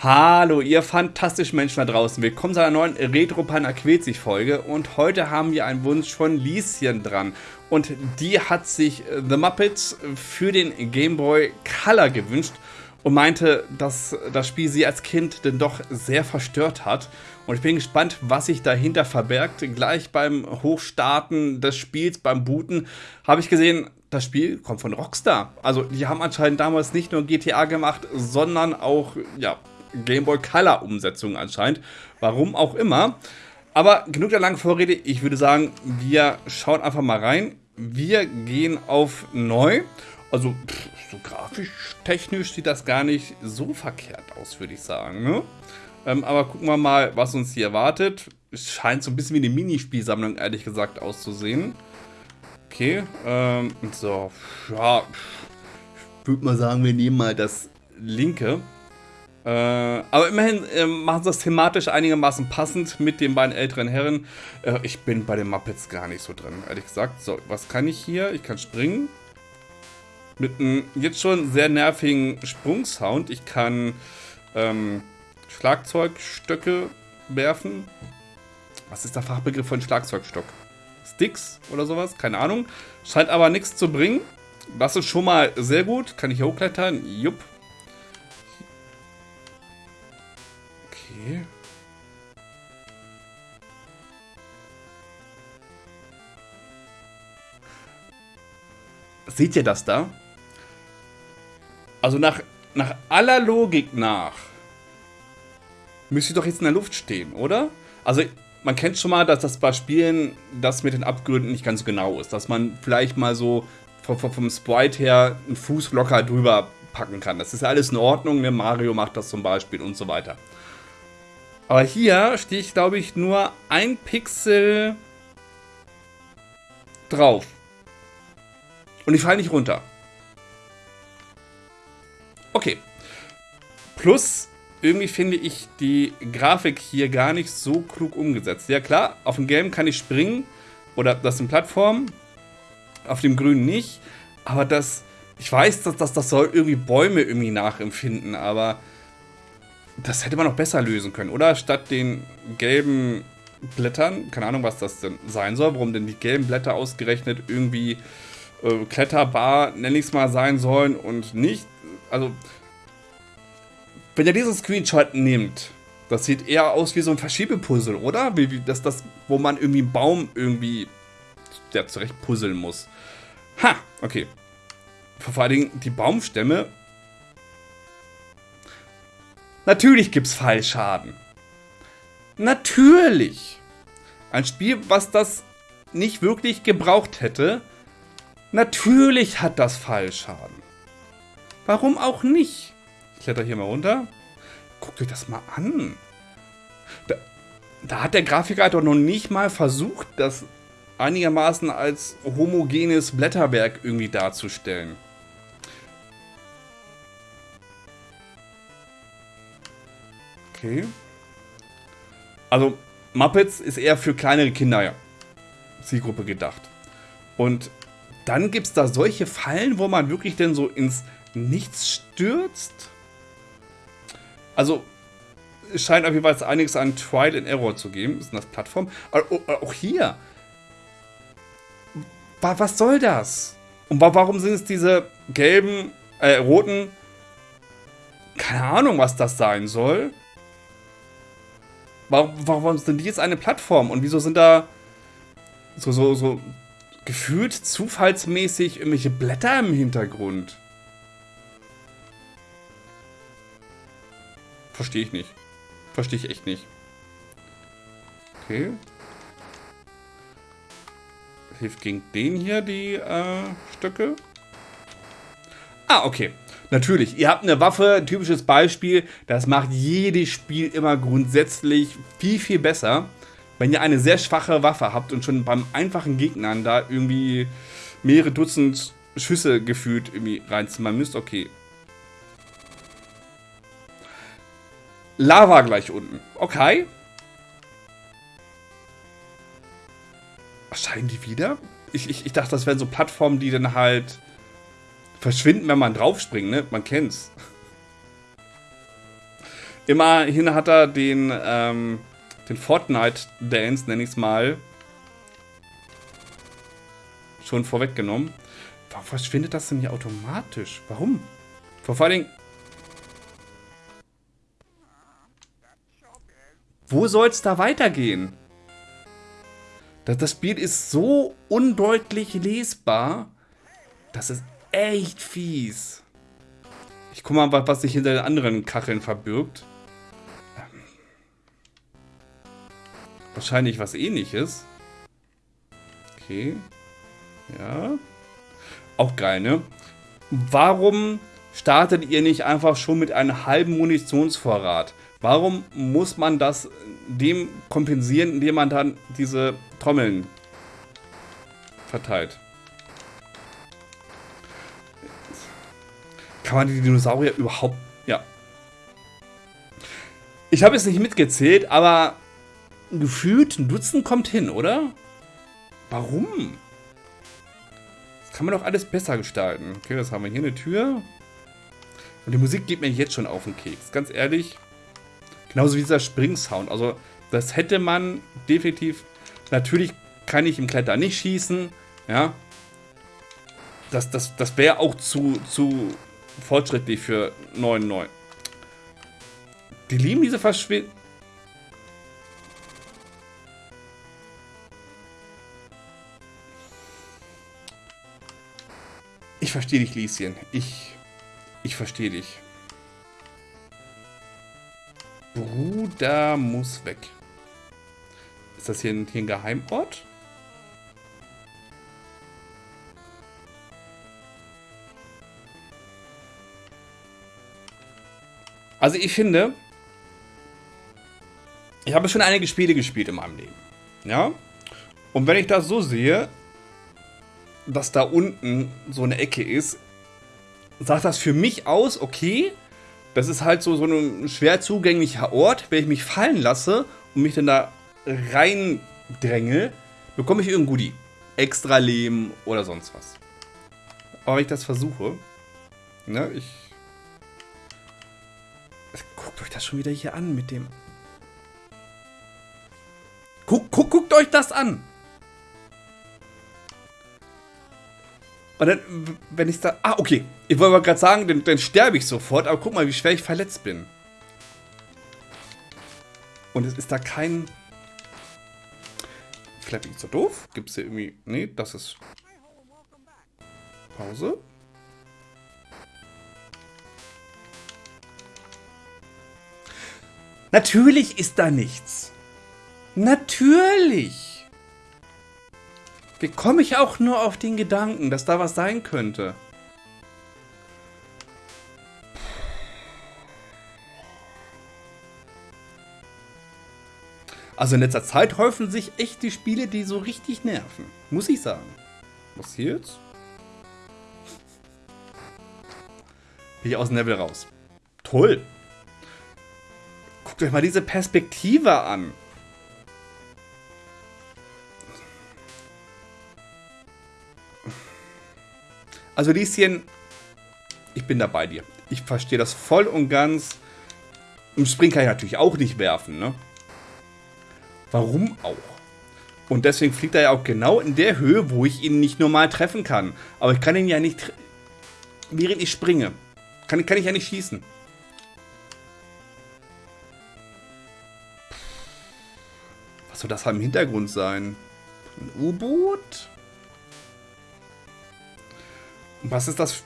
Hallo, ihr fantastischen Menschen da draußen. Willkommen zu einer neuen Retro-Pan Folge und heute haben wir einen Wunsch von Lieschen dran. Und die hat sich The Muppets für den Game Boy Color gewünscht und meinte, dass das Spiel sie als Kind denn doch sehr verstört hat. Und ich bin gespannt, was sich dahinter verbergt. Gleich beim Hochstarten des Spiels, beim Booten, habe ich gesehen, das Spiel kommt von Rockstar. Also die haben anscheinend damals nicht nur GTA gemacht, sondern auch, ja, Game Boy Color Umsetzung anscheinend. Warum auch immer. Aber genug der langen Vorrede. Ich würde sagen, wir schauen einfach mal rein. Wir gehen auf neu. Also pff, so grafisch technisch sieht das gar nicht so verkehrt aus, würde ich sagen. Ne? Ähm, aber gucken wir mal, was uns hier erwartet. Es scheint so ein bisschen wie eine Minispielsammlung, ehrlich gesagt, auszusehen. Okay, ähm, so, ja, ich würde mal sagen, wir nehmen mal das linke. Äh, aber immerhin äh, machen sie das thematisch einigermaßen passend mit den beiden älteren Herren. Äh, ich bin bei den Muppets gar nicht so drin, ehrlich gesagt. So, was kann ich hier? Ich kann springen. Mit einem jetzt schon sehr nervigen Sprungsound. Ich kann ähm, Schlagzeugstöcke werfen. Was ist der Fachbegriff von Schlagzeugstock? Sticks oder sowas? Keine Ahnung. Scheint aber nichts zu bringen. Das ist schon mal sehr gut. Kann ich hier hochklettern? Jupp. Seht ihr das da? Also nach, nach aller Logik nach müsste ich doch jetzt in der Luft stehen, oder? Also man kennt schon mal, dass das bei Spielen das mit den Abgründen nicht ganz genau ist. Dass man vielleicht mal so vom, vom Sprite her einen Fuß locker drüber packen kann. Das ist alles in Ordnung. Ne? Mario macht das zum Beispiel und so weiter. Aber hier stehe ich, glaube ich, nur ein Pixel drauf. Und ich falle nicht runter. Okay. Plus, irgendwie finde ich die Grafik hier gar nicht so klug umgesetzt. Ja klar, auf dem Gelben kann ich springen. Oder das sind Plattformen. Auf dem Grünen nicht. Aber das... Ich weiß, dass das, das soll irgendwie Bäume irgendwie nachempfinden, aber das hätte man noch besser lösen können, oder? Statt den gelben Blättern, keine Ahnung, was das denn sein soll, warum denn die gelben Blätter ausgerechnet irgendwie äh, kletterbar, nenne ich es mal, sein sollen und nicht. Also, wenn ihr diesen Screenshot nimmt, das sieht eher aus wie so ein Verschiebepuzzle, oder? Wie, wie das, das, wo man irgendwie einen Baum irgendwie ja, zurecht puzzeln muss. Ha, okay. Vor allen Dingen die Baumstämme. Natürlich gibt es Fallschaden. Natürlich. Ein Spiel, was das nicht wirklich gebraucht hätte. Natürlich hat das Fallschaden. Warum auch nicht? Ich kletter hier mal runter. Guckt euch das mal an. Da, da hat der Grafiker doch noch nicht mal versucht, das einigermaßen als homogenes Blätterwerk irgendwie darzustellen. Okay. Also, Muppets ist eher für kleinere Kinder ja, Zielgruppe gedacht. Und dann gibt es da solche Fallen, wo man wirklich denn so ins Nichts stürzt. Also, es scheint auf jeden Fall einiges an Trial and Error zu geben. Ist das Plattform? Auch hier. Was soll das? Und warum sind es diese gelben, äh, roten... Keine Ahnung, was das sein soll. Warum, warum sind die jetzt eine Plattform? Und wieso sind da so, so, so gefühlt zufallsmäßig irgendwelche Blätter im Hintergrund? Verstehe ich nicht. Verstehe ich echt nicht. Okay. Hilft gegen den hier die äh, Stöcke? Ah, okay. Natürlich, ihr habt eine Waffe, typisches Beispiel, das macht jedes Spiel immer grundsätzlich viel, viel besser. Wenn ihr eine sehr schwache Waffe habt und schon beim einfachen Gegnern da irgendwie mehrere Dutzend Schüsse gefühlt irgendwie reinzimmern müsst, okay. Lava gleich unten. Okay. Erscheinen die wieder? Ich, ich, ich dachte, das wären so Plattformen, die dann halt verschwinden, wenn man draufspringt, ne? Man kennt's. Immerhin hat er den, ähm, den Fortnite-Dance, nenne ich es mal, schon vorweggenommen. Warum verschwindet das denn hier automatisch? Warum? Vor allen Dingen... Wo soll es da weitergehen? Das, Spiel ist so undeutlich lesbar. Das ist echt fies. Ich guck mal, was sich hinter den anderen Kacheln verbirgt. Ähm. Wahrscheinlich was ähnliches. Okay. Ja. Auch geil, ne? Warum startet ihr nicht einfach schon mit einem halben Munitionsvorrat? Warum muss man das dem kompensieren, indem man dann diese Trommeln verteilt? Kann man die Dinosaurier überhaupt... Ja. Ich habe es nicht mitgezählt, aber gefühlt ein Dutzend kommt hin, oder? Warum? kann man doch alles besser gestalten. Okay, das haben wir hier eine Tür. Und die Musik geht mir jetzt schon auf den Keks. Ganz ehrlich. Genauso wie dieser Springsound. Also, das hätte man definitiv... Natürlich kann ich im Kletter nicht schießen. Ja. Das, das, das wäre auch zu, zu fortschrittlich für 9.9. Die lieben diese Verschwindung. Ich verstehe dich, Lieschen. Ich. Ich verstehe dich. Bruder muss weg. Ist das hier ein, hier ein Geheimort? Also ich finde, ich habe schon einige Spiele gespielt in meinem Leben. Ja? Und wenn ich das so sehe, dass da unten so eine Ecke ist, sagt das für mich aus, okay, das ist halt so, so ein schwer zugänglicher Ort. Wenn ich mich fallen lasse und mich dann da reindränge, bekomme ich irgendein Goodie. Extra Leben oder sonst was. Aber wenn ich das versuche, ne, ich... Das schon wieder hier an mit dem... Guck, guck, guckt euch das an! Und dann, wenn ich da... Ah, okay. Ich wollte mal gerade sagen, dann, dann sterbe ich sofort. Aber guck mal, wie schwer ich verletzt bin. Und es ist da kein... Vielleicht bin ich so doof. Gibt es hier irgendwie... Nee, das ist... Pause. Natürlich ist da nichts. Natürlich. Wie komme ich auch nur auf den Gedanken, dass da was sein könnte? Also in letzter Zeit häufen sich echt die Spiele, die so richtig nerven. Muss ich sagen. Was hier jetzt? Bin ich aus dem Level raus. Toll. Guckt euch mal diese Perspektive an. Also Lieschen, ich bin da bei dir. Ich verstehe das voll und ganz. Im Spring kann ich natürlich auch nicht werfen, ne? Warum auch? Und deswegen fliegt er ja auch genau in der Höhe, wo ich ihn nicht normal treffen kann. Aber ich kann ihn ja nicht, während ich springe, kann, kann ich ja nicht schießen. Was soll das im Hintergrund sein? Ein U-Boot? Was ist das?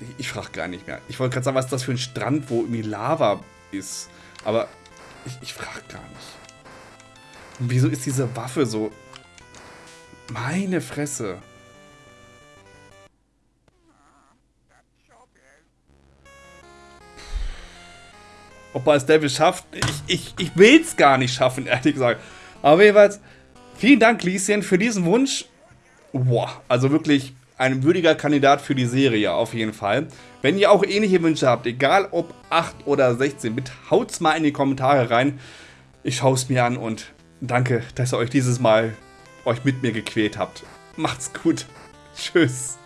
Ich, ich frage gar nicht mehr. Ich wollte gerade sagen, was ist das für ein Strand, wo irgendwie Lava ist. Aber ich, ich frage gar nicht. Und wieso ist diese Waffe so... Meine Fresse. Ob er es Devil schafft, ich, ich, ich will es gar nicht schaffen, ehrlich gesagt. Aber jeweils, vielen Dank, Lieschen, für diesen Wunsch. Boah, also wirklich ein würdiger Kandidat für die Serie, auf jeden Fall. Wenn ihr auch ähnliche Wünsche habt, egal ob 8 oder 16, bitte haut's mal in die Kommentare rein. Ich schaue es mir an und danke, dass ihr euch dieses Mal euch mit mir gequält habt. Macht's gut. Tschüss.